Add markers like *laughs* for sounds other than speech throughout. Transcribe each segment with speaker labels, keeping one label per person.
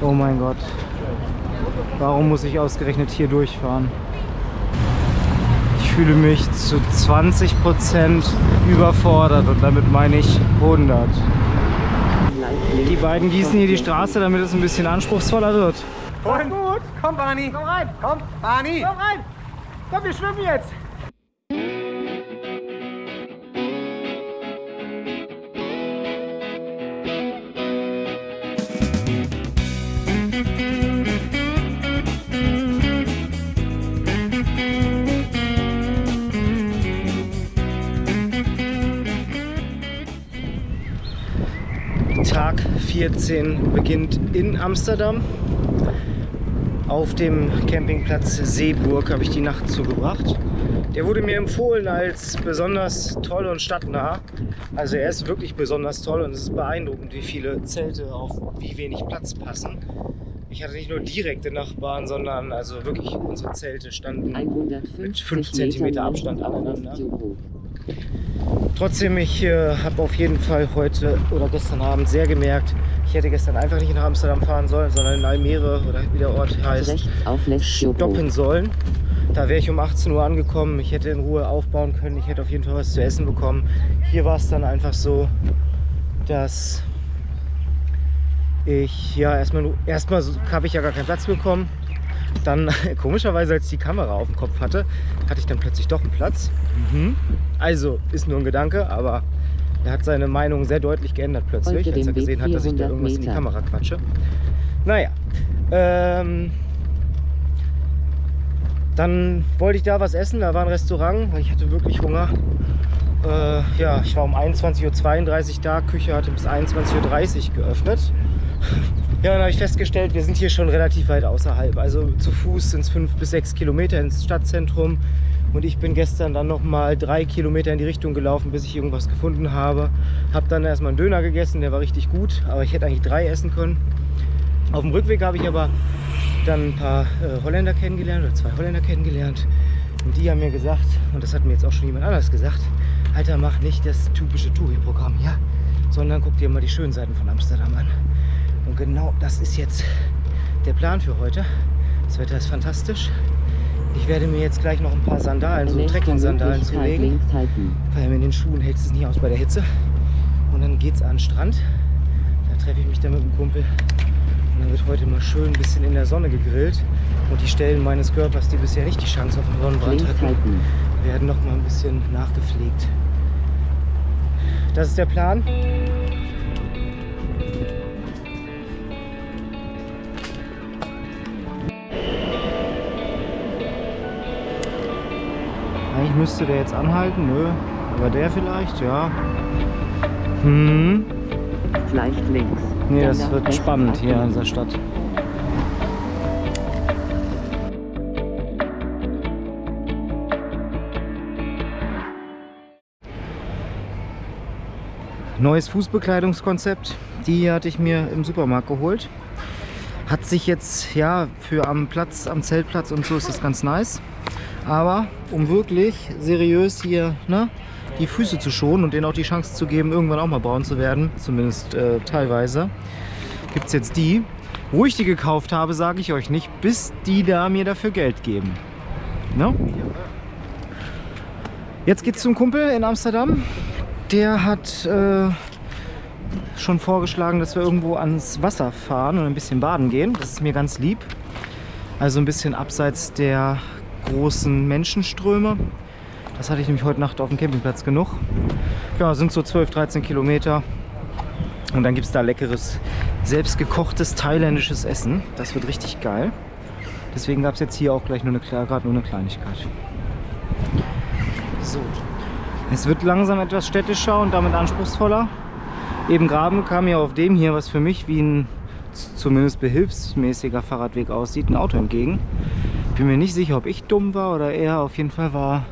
Speaker 1: Oh mein Gott. Warum muss ich ausgerechnet hier durchfahren? Ich fühle mich zu 20% überfordert und damit meine ich 100. Die beiden gießen hier die Straße, damit es ein bisschen anspruchsvoller wird.
Speaker 2: Komm gut, komm Barney. Komm rein. Komm, Barney. Komm rein. Komm, wir schwimmen jetzt.
Speaker 1: 14 beginnt in Amsterdam. Auf dem Campingplatz Seeburg habe ich die Nacht zugebracht. Der wurde mir empfohlen als besonders toll und stadtnah. Also er ist wirklich besonders toll und es ist beeindruckend, wie viele Zelte auf wie wenig Platz passen. Ich hatte nicht nur direkte Nachbarn, sondern also wirklich unsere Zelte standen mit 5 cm Abstand aneinander. Trotzdem, ich äh, habe auf jeden Fall heute oder gestern Abend sehr gemerkt, ich hätte gestern einfach nicht nach Amsterdam fahren sollen, sondern in Almere oder wie der Ort heißt, stoppen sollen. Da wäre ich um 18 Uhr angekommen, ich hätte in Ruhe aufbauen können, ich hätte auf jeden Fall was zu essen bekommen. Hier war es dann einfach so, dass ich, ja, erstmal, erstmal habe ich ja gar keinen Platz bekommen. Dann, *laughs* komischerweise, als ich die Kamera auf dem Kopf hatte, hatte ich dann plötzlich doch einen Platz. Mhm. Also, ist nur ein Gedanke, aber er hat seine Meinung sehr deutlich geändert plötzlich, als er gesehen hat, dass ich da irgendwas in die Kamera quatsche. Naja, ähm, dann wollte ich da was essen, da war ein Restaurant, weil ich hatte wirklich Hunger. Äh, ja, ich war um 21.32 Uhr da, Küche hatte bis 21.30 Uhr geöffnet. Ja, dann habe ich festgestellt, wir sind hier schon relativ weit außerhalb. Also zu Fuß sind es fünf bis sechs Kilometer ins Stadtzentrum. Und ich bin gestern dann noch mal drei Kilometer in die Richtung gelaufen, bis ich irgendwas gefunden habe. Habe dann erstmal einen Döner gegessen, der war richtig gut, aber ich hätte eigentlich drei essen können. Auf dem Rückweg habe ich aber dann ein paar äh, Holländer kennengelernt oder zwei Holländer kennengelernt. Und die haben mir gesagt, und das hat mir jetzt auch schon jemand anders gesagt, Alter, mach nicht das typische Touri-Programm hier, sondern guck dir mal die schönen Seiten von Amsterdam an. Und genau das ist jetzt der Plan für heute. Das Wetter ist fantastisch. Ich werde mir jetzt gleich noch ein paar Sandalen, so Trekking-Sandalen zulegen. Weil mit den Schuhen hält es nicht aus bei der Hitze. Und dann geht es an den Strand. Da treffe ich mich dann mit dem Kumpel. Und dann wird heute mal schön ein bisschen in der Sonne gegrillt. Und die Stellen meines Körpers, die bisher nicht die Chance auf einen Sonnenbrand hatten, werden noch mal ein bisschen nachgepflegt. Das ist der Plan. Eigentlich müsste der jetzt anhalten, nö. Aber der vielleicht, ja. Hm.
Speaker 3: Leicht links.
Speaker 1: Nee, das wird spannend hier in dieser Stadt. Neues Fußbekleidungskonzept. Die hatte ich mir im Supermarkt geholt. Hat sich jetzt, ja, für am Platz, am Zeltplatz und so ist das ganz nice. Aber um wirklich seriös hier ne, die Füße zu schonen und denen auch die Chance zu geben, irgendwann auch mal braun zu werden, zumindest äh, teilweise, gibt es jetzt die. Wo ich die gekauft habe, sage ich euch nicht, bis die da mir dafür Geld geben. Ne? Jetzt geht's zum Kumpel in Amsterdam. Der hat äh, schon vorgeschlagen, dass wir irgendwo ans Wasser fahren und ein bisschen baden gehen. Das ist mir ganz lieb. Also ein bisschen abseits der großen Menschenströme. Das hatte ich nämlich heute Nacht auf dem Campingplatz genug. Ja, sind so 12, 13 Kilometer. Und dann gibt es da leckeres, selbstgekochtes thailändisches Essen. Das wird richtig geil. Deswegen gab es jetzt hier auch gleich nur eine, nur eine Kleinigkeit. So, es wird langsam etwas städtischer und damit anspruchsvoller. Eben gerade kam mir auf dem hier, was für mich wie ein zumindest behilfsmäßiger Fahrradweg aussieht, ein Auto entgegen. Ich bin mir nicht sicher, ob ich dumm war oder er. Auf jeden Fall war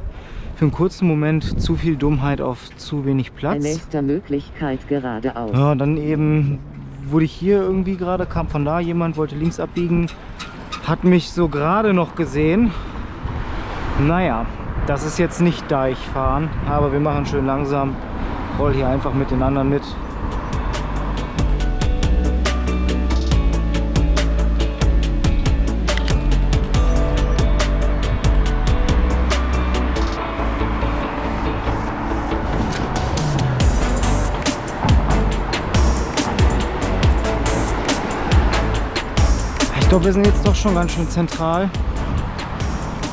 Speaker 1: für einen kurzen Moment zu viel Dummheit auf zu wenig Platz.
Speaker 3: Nächster Möglichkeit geradeaus.
Speaker 1: Ja, dann eben wurde ich hier irgendwie gerade, kam von da jemand, wollte links abbiegen, hat mich so gerade noch gesehen. Naja, das ist jetzt nicht da ich fahren, aber wir machen schön langsam. Roll hier einfach mit den anderen mit. Glaube, wir sind jetzt doch schon ganz schön zentral.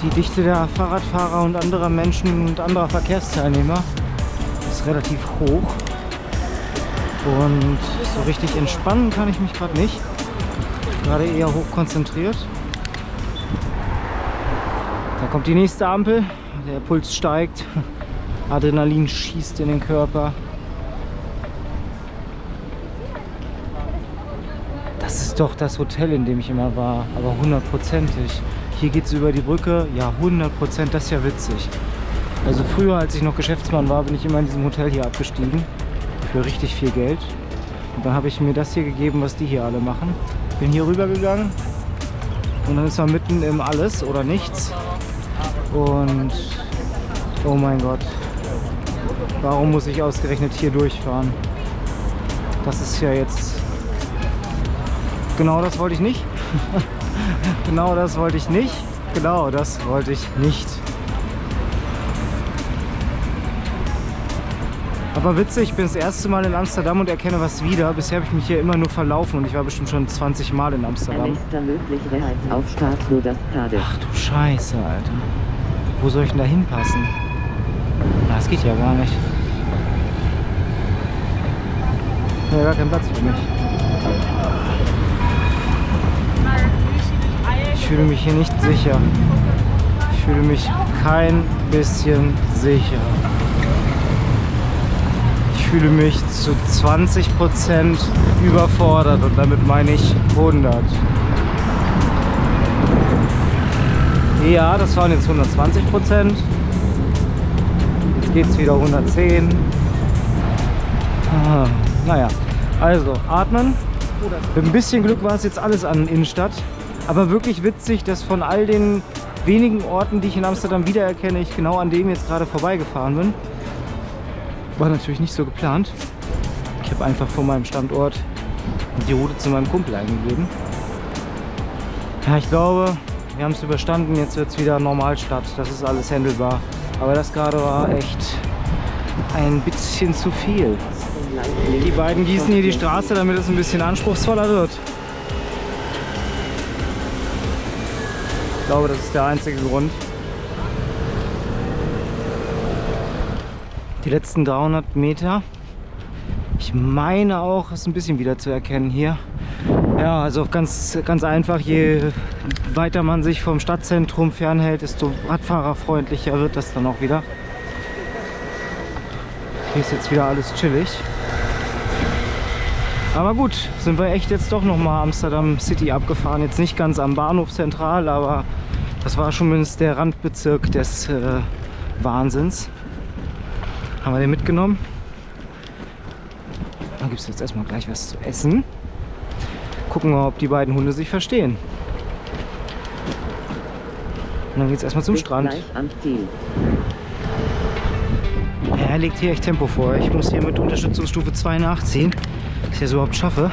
Speaker 1: Die Dichte der Fahrradfahrer und anderer Menschen und anderer Verkehrsteilnehmer ist relativ hoch. Und so richtig entspannen kann ich mich gerade nicht. Gerade eher hoch konzentriert. Da kommt die nächste Ampel. Der Puls steigt. *laughs* Adrenalin schießt in den Körper. Das doch das Hotel, in dem ich immer war. Aber hundertprozentig. Hier geht es über die Brücke. Ja, 100 Prozent. Das ist ja witzig. Also früher, als ich noch Geschäftsmann war, bin ich immer in diesem Hotel hier abgestiegen. Für richtig viel Geld. Und dann habe ich mir das hier gegeben, was die hier alle machen. Bin hier rüber gegangen. Und dann ist man mitten im Alles oder Nichts. Und oh mein Gott, warum muss ich ausgerechnet hier durchfahren? Das ist ja jetzt... Genau das wollte ich nicht. *laughs* genau das wollte ich nicht. Genau das wollte ich nicht. Aber witzig, ich bin das erste Mal in Amsterdam und erkenne was wieder. Bisher habe ich mich hier immer nur verlaufen und ich war bestimmt schon 20 Mal in Amsterdam.
Speaker 3: Nächster möglicher rechts auf Start nur das Cardiff.
Speaker 1: Ach du Scheiße, Alter. Wo soll ich denn da hinpassen? Das geht ja gar nicht. Ja, gar kein Platz für mich. Ich fühle mich hier nicht sicher. Ich fühle mich kein bisschen sicher. Ich fühle mich zu 20% überfordert und damit meine ich 100. Ja, das waren jetzt 120 Prozent. Jetzt geht es wieder 110. Ah, naja, also atmen. Mit ein bisschen Glück war es jetzt alles an Innenstadt. Aber wirklich witzig, dass von all den wenigen Orten, die ich in Amsterdam wiedererkenne, ich genau an dem jetzt gerade vorbeigefahren bin. War natürlich nicht so geplant. Ich habe einfach von meinem Standort die Route zu meinem Kumpel eingegeben. Ja, ich glaube, wir haben es überstanden, jetzt wird es wieder Normalstadt. Das ist alles händelbar. Aber das gerade war echt ein bisschen zu viel. Die beiden gießen hier die Straße, damit es ein bisschen anspruchsvoller wird. Ich glaube, das ist der einzige Grund. Die letzten 300 Meter. Ich meine auch, ist ein bisschen wieder zu erkennen hier. Ja, also ganz, ganz einfach, je weiter man sich vom Stadtzentrum fernhält, desto radfahrerfreundlicher wird das dann auch wieder. Hier ist jetzt wieder alles chillig. Aber gut, sind wir echt jetzt doch nochmal Amsterdam City abgefahren. Jetzt nicht ganz am Bahnhof zentral, aber das war schon mindestens der Randbezirk des äh, Wahnsinns. Haben wir den mitgenommen. Dann gibt es jetzt erstmal gleich was zu essen. Gucken wir, ob die beiden Hunde sich verstehen. Und dann geht es erstmal zum
Speaker 3: Bis
Speaker 1: Strand.
Speaker 3: Gleich am Ziel.
Speaker 1: Legt hier echt Tempo vor. Ich muss hier mit Unterstützungsstufe 2 nachziehen, dass ich das überhaupt schaffe.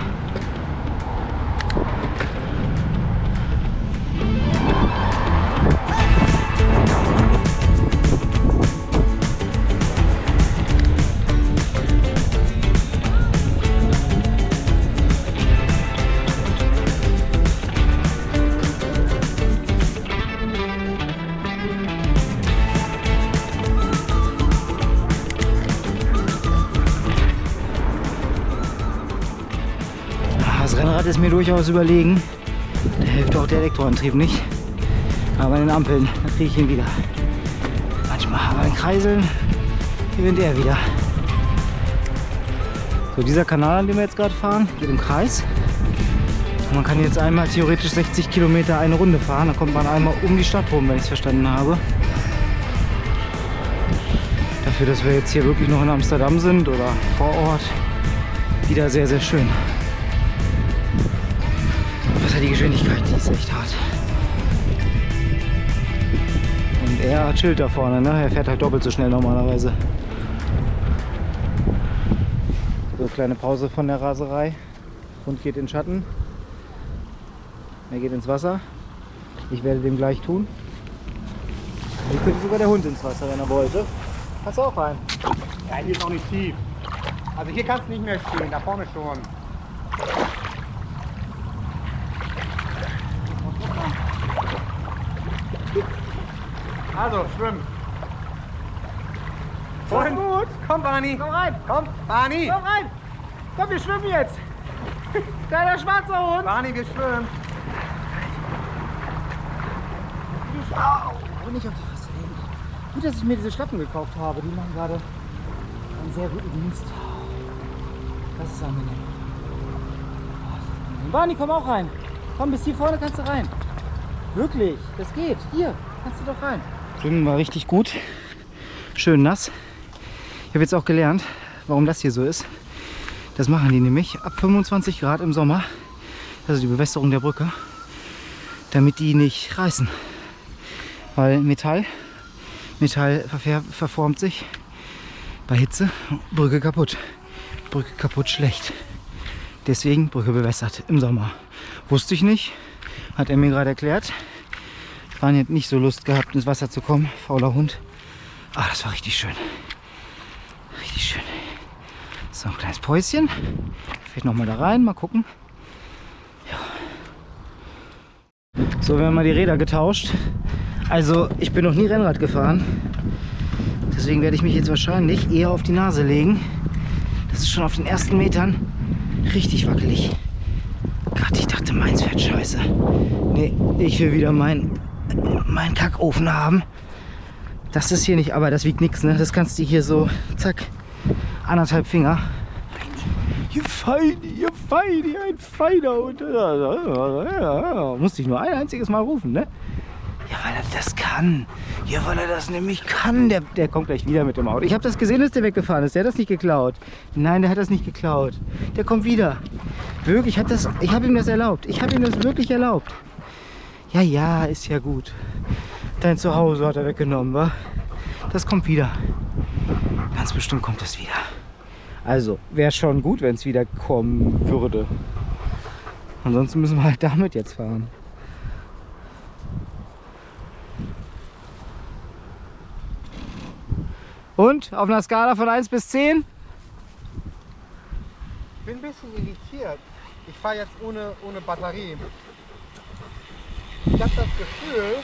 Speaker 1: Das Rennrad ist mir durchaus überlegen. Da hilft auch der Elektroantrieb nicht. Aber bei den Ampeln, kriege ich ihn wieder. Manchmal, aber in Kreiseln gewinnt er wieder. So, dieser Kanal, an dem wir jetzt gerade fahren, geht im Kreis. Und man kann jetzt einmal theoretisch 60 Kilometer eine Runde fahren. Da kommt man einmal um die Stadt rum, wenn ich es verstanden habe. Dafür, dass wir jetzt hier wirklich noch in Amsterdam sind oder vor Ort, wieder sehr, sehr schön. Die Geschwindigkeit? Die ist echt hart. Und er chillt da vorne, ne? Er fährt halt doppelt so schnell normalerweise. So, kleine Pause von der Raserei. Hund geht in den Schatten. Er geht ins Wasser. Ich werde dem gleich tun. Hier könnte sogar der Hund ins Wasser, wenn er wollte. Kannst du auch rein.
Speaker 2: Ja, hier ist auch nicht tief. Also hier kannst du nicht mehr stehen, da vorne schon. Also, schwimmen. Und? gut. Komm, Barney.
Speaker 1: Komm rein!
Speaker 2: Komm, Barney.
Speaker 1: Komm rein! Komm, wir schwimmen jetzt! *laughs* Kleiner schwarzer Hund!
Speaker 2: Barney, wir schwimmen.
Speaker 1: Au! Und nicht auf die Fresse. Gut, dass ich mir diese Schlappen gekauft habe. Die machen gerade einen sehr guten Dienst. Das ist angenehm. Oh, das ist angenehm. Barney, komm auch rein. Komm, bis hier vorne kannst du rein. Wirklich, das geht. Hier, kannst du doch rein. Schwimmen war richtig gut. Schön nass. Ich habe jetzt auch gelernt, warum das hier so ist. Das machen die nämlich ab 25 Grad im Sommer. Also die Bewässerung der Brücke. Damit die nicht reißen. Weil Metall, Metall verformt sich bei Hitze, Brücke kaputt. Brücke kaputt schlecht. Deswegen Brücke bewässert im Sommer. Wusste ich nicht, hat er mir gerade erklärt. Jetzt nicht so Lust gehabt, ins Wasser zu kommen, fauler Hund. Ah, das war richtig schön. Richtig schön. So, ein kleines Päuschen. Vielleicht noch mal da rein, mal gucken. Ja. So, wir haben mal die Räder getauscht. Also, ich bin noch nie Rennrad gefahren. Deswegen werde ich mich jetzt wahrscheinlich eher auf die Nase legen. Das ist schon auf den ersten Metern richtig wackelig. Gott, ich dachte, meins fährt scheiße. Nee, ich will wieder meinen mein Kackofen haben. Das ist hier nicht, aber das wiegt nichts, ne? Das kannst du hier so, zack, anderthalb Finger. Ihr Feini, ihr Feini, ein feiner Hund. Musste ich nur ein einziges Mal rufen, ne? Ja, weil er das kann. Ja, weil er das nämlich kann. Der, der kommt gleich wieder mit dem Auto. Ich habe das gesehen, dass der weggefahren ist. Der hat das nicht geklaut. Nein, der hat das nicht geklaut. Der kommt wieder. Wirklich, das, ich habe ihm das erlaubt. Ich habe ihm das wirklich erlaubt. Ja, ja, ist ja gut. Dein Zuhause hat er weggenommen, wa? Das kommt wieder. Ganz bestimmt kommt es wieder. Also, wäre schon gut, wenn es wieder kommen würde. Ansonsten müssen wir halt damit jetzt fahren. Und auf einer Skala von 1 bis 10?
Speaker 2: Ich bin ein bisschen irritiert. Ich fahre jetzt ohne, ohne Batterie. Ich habe das Gefühl,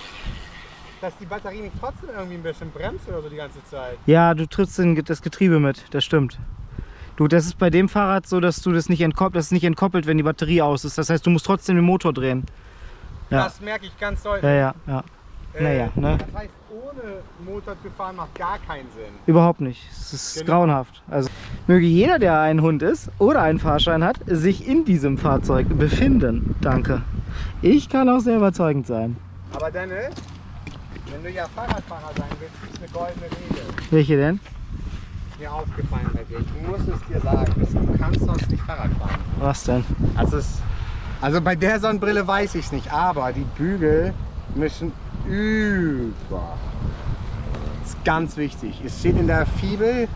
Speaker 2: dass die Batterie nicht trotzdem irgendwie ein bisschen bremst oder so die ganze Zeit.
Speaker 1: Ja, du trittst in das Getriebe mit, das stimmt. Du, das ist bei dem Fahrrad so, dass du das nicht entkoppelt, das ist nicht entkoppelt, wenn die Batterie aus ist. Das heißt, du musst trotzdem den Motor drehen. Ja.
Speaker 2: Das merke ich ganz deutlich.
Speaker 1: Ja, ja, ja. Naja, ne?
Speaker 2: Das heißt, ohne Motor zu fahren macht gar keinen Sinn.
Speaker 1: Überhaupt nicht. Es ist
Speaker 2: Genau.
Speaker 1: grauenhaft. Also möge jeder, der ein Hund ist oder einen Fahrschein hat, sich in diesem Fahrzeug befinden. Danke. Ich kann auch sehr überzeugend sein.
Speaker 2: Aber Dennis, wenn du ja Fahrradfahrer sein willst, es eine goldene Regel.
Speaker 1: Welche denn?
Speaker 2: Mir aufgefallen bei dir. Ich muss es dir sagen. Du kannst sonst nicht Fahrrad fahren.
Speaker 1: Was denn?
Speaker 2: Also, es, also bei der Sonnenbrille weiß ich es nicht, aber die Bügel müssen über. Das ist ganz wichtig. Es steht in der Fibel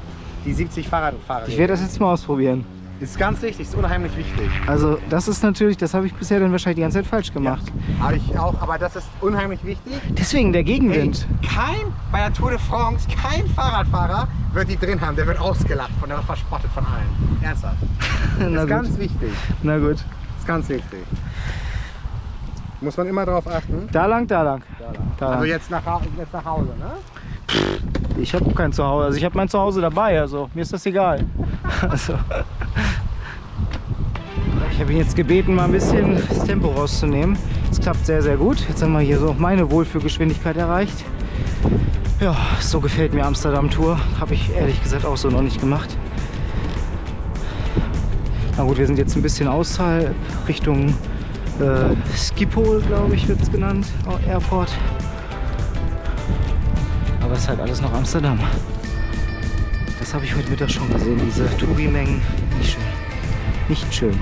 Speaker 2: die 70 Fahrradfahrer.
Speaker 1: Ich werde das jetzt mal ausprobieren.
Speaker 2: Ist ganz wichtig, ist unheimlich wichtig.
Speaker 1: Also das ist natürlich, das habe ich bisher dann wahrscheinlich die ganze Zeit falsch gemacht.
Speaker 2: Aber ich auch, aber das ist unheimlich wichtig.
Speaker 1: Deswegen der Gegenwind.
Speaker 2: kein, bei der Tour de France, kein Fahrradfahrer wird die drin haben. Der wird ausgelacht von, der wird verspottet von allen. Ernsthaft. *laughs*
Speaker 1: Na
Speaker 2: ist
Speaker 1: gut.
Speaker 2: ganz wichtig.
Speaker 1: Na gut.
Speaker 2: Ist ganz wichtig. Muss man immer darauf achten.
Speaker 1: Da lang, da lang. Da
Speaker 2: Also
Speaker 1: lang.
Speaker 2: jetzt nach, jetzt nach Hause, ne?
Speaker 1: Ich habe kein Zuhause. Also ich habe mein Zuhause dabei. Also mir ist das egal. *laughs* Also. Ich habe ihn jetzt gebeten, mal ein bisschen das Tempo rauszunehmen. Es klappt sehr, sehr gut. Jetzt haben wir hier so meine Wohlfühlgeschwindigkeit erreicht. Ja, so gefällt mir Amsterdam Tour. Habe ich ehrlich gesagt auch so noch nicht gemacht. Na gut, wir sind jetzt ein bisschen außerhalb Richtung äh, Schiphol, glaube ich, wird es genannt, Airport. Aber es ist halt alles noch Amsterdam. Das habe ich heute Mittag schon gesehen, diese Touri-Mengen. Nicht schön. Nicht schön.